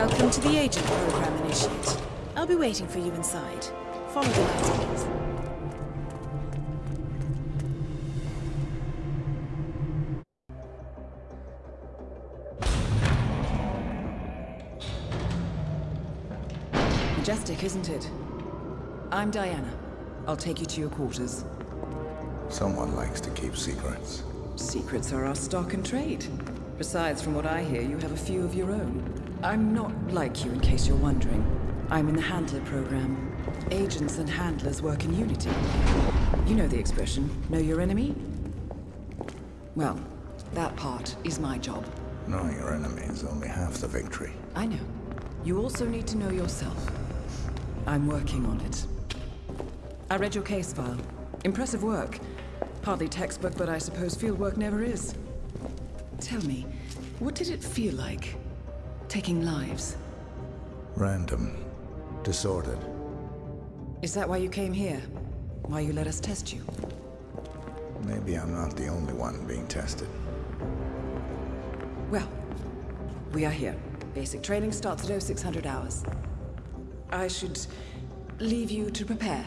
Welcome to the Agent Program, Initiate. I'll be waiting for you inside. Follow the lights, please. Majestic, isn't it? I'm Diana. I'll take you to your quarters. Someone likes to keep secrets. Secrets are our stock and trade. Besides, from what I hear, you have a few of your own. I'm not like you, in case you're wondering. I'm in the Handler program. Agents and handlers work in unity. You know the expression, know your enemy? Well, that part is my job. Knowing your enemy is only half the victory. I know. You also need to know yourself. I'm working on it. I read your case file. Impressive work. Partly textbook, but I suppose fieldwork never is. Tell me, what did it feel like? Taking lives? Random. Disordered. Is that why you came here? Why you let us test you? Maybe I'm not the only one being tested. Well, we are here. Basic training starts at 0600 hours. I should leave you to prepare.